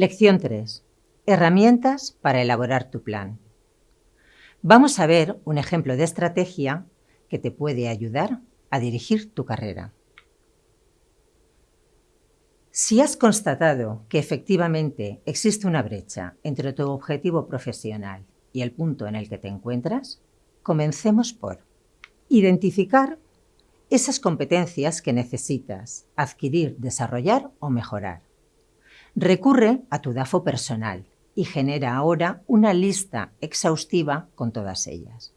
Lección 3. Herramientas para elaborar tu plan. Vamos a ver un ejemplo de estrategia que te puede ayudar a dirigir tu carrera. Si has constatado que efectivamente existe una brecha entre tu objetivo profesional y el punto en el que te encuentras, comencemos por identificar esas competencias que necesitas adquirir, desarrollar o mejorar. Recurre a tu DAFO personal y genera ahora una lista exhaustiva con todas ellas.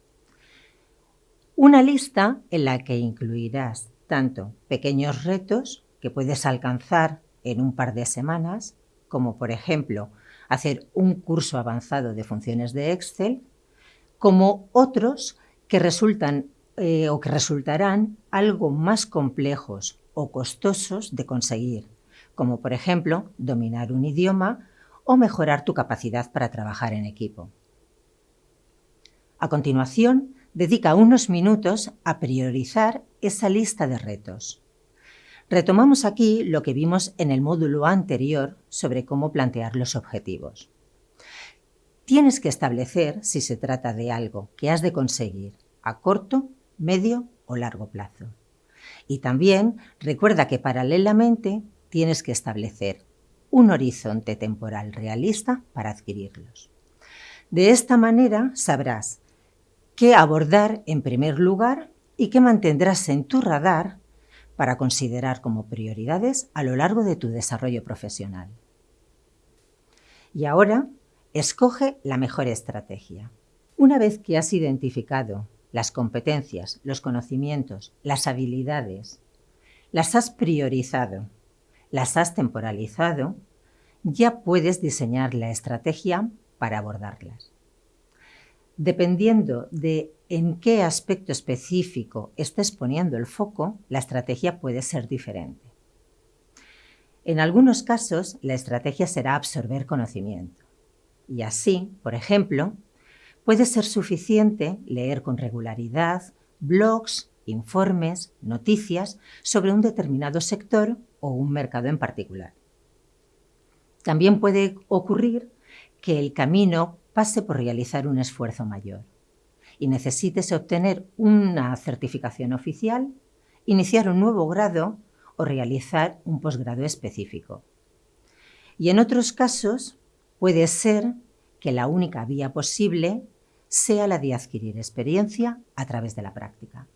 Una lista en la que incluirás tanto pequeños retos que puedes alcanzar en un par de semanas, como por ejemplo hacer un curso avanzado de funciones de Excel, como otros que resultan eh, o que resultarán algo más complejos o costosos de conseguir, como por ejemplo dominar un idioma o mejorar tu capacidad para trabajar en equipo. A continuación, dedica unos minutos a priorizar esa lista de retos. Retomamos aquí lo que vimos en el módulo anterior sobre cómo plantear los objetivos. Tienes que establecer si se trata de algo que has de conseguir a corto, medio o largo plazo. Y también recuerda que paralelamente tienes que establecer un horizonte temporal realista para adquirirlos. De esta manera sabrás qué abordar en primer lugar y qué mantendrás en tu radar para considerar como prioridades a lo largo de tu desarrollo profesional. Y ahora, escoge la mejor estrategia. Una vez que has identificado las competencias, los conocimientos, las habilidades, las has priorizado las has temporalizado, ya puedes diseñar la estrategia para abordarlas. Dependiendo de en qué aspecto específico estés poniendo el foco, la estrategia puede ser diferente. En algunos casos, la estrategia será absorber conocimiento. Y así, por ejemplo, puede ser suficiente leer con regularidad blogs, informes, noticias sobre un determinado sector o un mercado en particular. También puede ocurrir que el camino pase por realizar un esfuerzo mayor y necesites obtener una certificación oficial, iniciar un nuevo grado o realizar un posgrado específico. Y en otros casos puede ser que la única vía posible sea la de adquirir experiencia a través de la práctica.